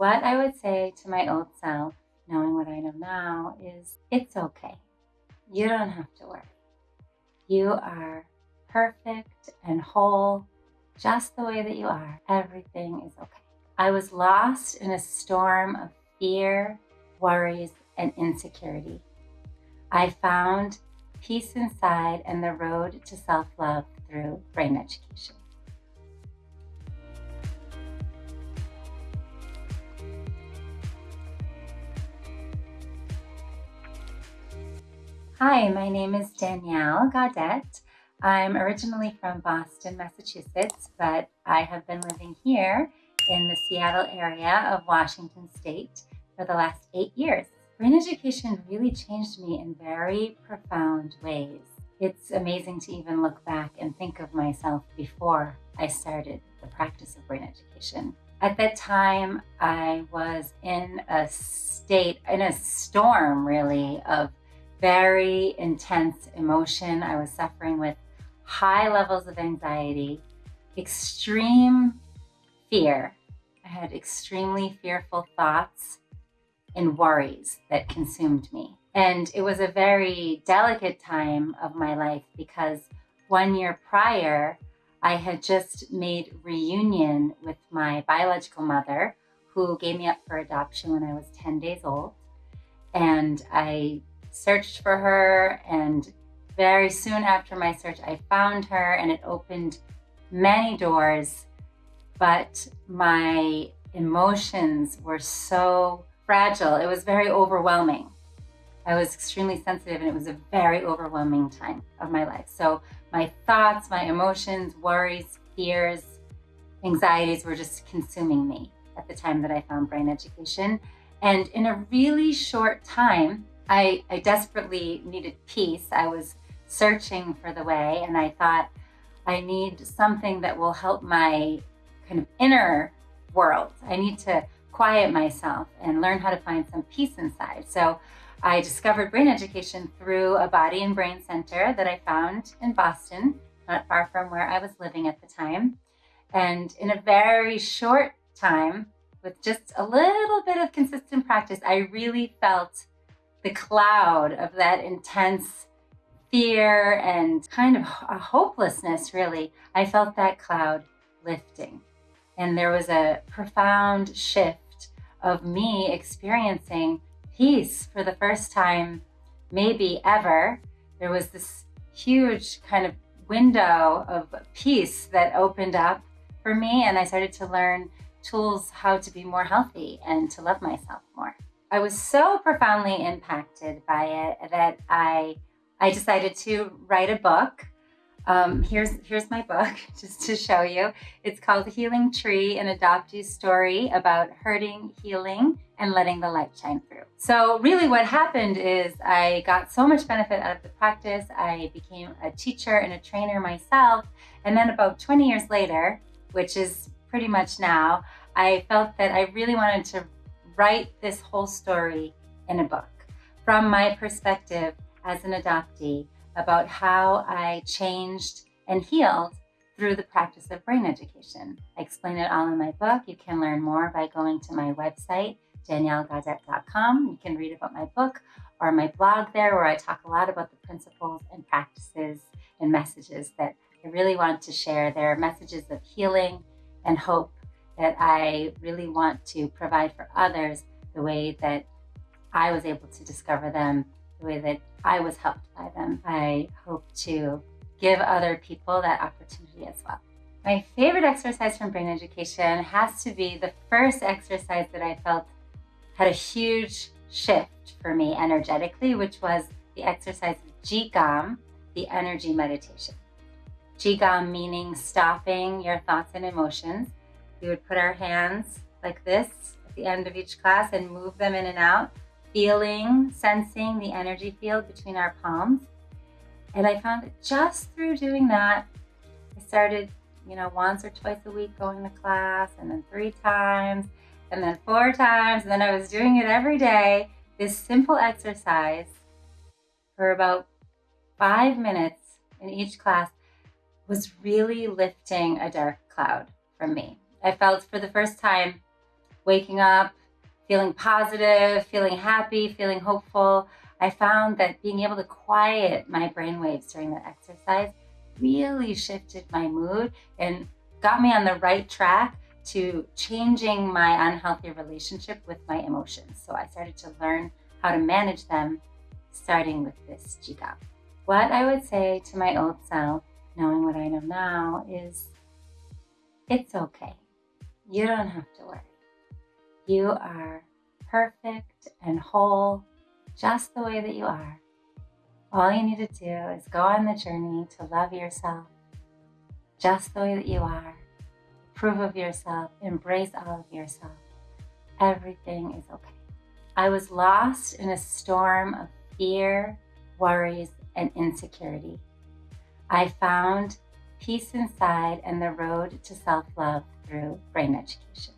What I would say to my old self, knowing what I know now, is it's okay. You don't have to worry. You are perfect and whole just the way that you are. Everything is okay. I was lost in a storm of fear, worries, and insecurity. I found peace inside and the road to self love through brain education. Hi, my name is Danielle Gaudette. I'm originally from Boston, Massachusetts, but I have been living here in the Seattle area of Washington State for the last eight years. Brain education really changed me in very profound ways. It's amazing to even look back and think of myself before I started the practice of brain education. At that time, I was in a state, in a storm really, of very intense emotion. I was suffering with high levels of anxiety, extreme fear. I had extremely fearful thoughts and worries that consumed me. And it was a very delicate time of my life because one year prior, I had just made reunion with my biological mother, who gave me up for adoption when I was 10 days old. And I searched for her and very soon after my search, I found her and it opened many doors, but my emotions were so fragile. It was very overwhelming. I was extremely sensitive and it was a very overwhelming time of my life. So my thoughts, my emotions, worries, fears, anxieties were just consuming me at the time that I found brain education. And in a really short time, I, I desperately needed peace. I was searching for the way and I thought I need something that will help my kind of inner world. I need to quiet myself and learn how to find some peace inside. So I discovered brain education through a body and brain center that I found in Boston, not far from where I was living at the time. And in a very short time, with just a little bit of consistent practice, I really felt the cloud of that intense fear and kind of a hopelessness, really. I felt that cloud lifting. And there was a profound shift of me experiencing peace for the first time, maybe ever. There was this huge kind of window of peace that opened up for me, and I started to learn tools how to be more healthy and to love myself more. I was so profoundly impacted by it that I I decided to write a book. Um, here's here's my book just to show you. It's called Healing Tree, an adoptee story about hurting, healing, and letting the light shine through. So really what happened is I got so much benefit out of the practice. I became a teacher and a trainer myself. And then about 20 years later, which is pretty much now, I felt that I really wanted to write this whole story in a book from my perspective as an adoptee about how I changed and healed through the practice of brain education. I explain it all in my book. You can learn more by going to my website, daniellegaudette.com. You can read about my book or my blog there, where I talk a lot about the principles and practices and messages that I really want to share. There are messages of healing and hope that I really want to provide for others the way that I was able to discover them, the way that I was helped by them. I hope to give other people that opportunity as well. My favorite exercise from brain education has to be the first exercise that I felt had a huge shift for me energetically, which was the exercise of Jigam, the energy meditation. Jigam meaning stopping your thoughts and emotions we would put our hands like this at the end of each class and move them in and out, feeling, sensing the energy field between our palms. And I found that just through doing that, I started, you know, once or twice a week going to class, and then three times, and then four times, and then I was doing it every day. This simple exercise for about five minutes in each class was really lifting a dark cloud from me. I felt for the first time waking up, feeling positive, feeling happy, feeling hopeful. I found that being able to quiet my brain waves during that exercise really shifted my mood and got me on the right track to changing my unhealthy relationship with my emotions. So I started to learn how to manage them, starting with this Jigam. What I would say to my old self, knowing what I know now, is it's okay. You don't have to worry. You are perfect and whole just the way that you are. All you need to do is go on the journey to love yourself just the way that you are. Prove of yourself, embrace all of yourself. Everything is okay. I was lost in a storm of fear, worries, and insecurity. I found peace inside and the road to self love through brain education.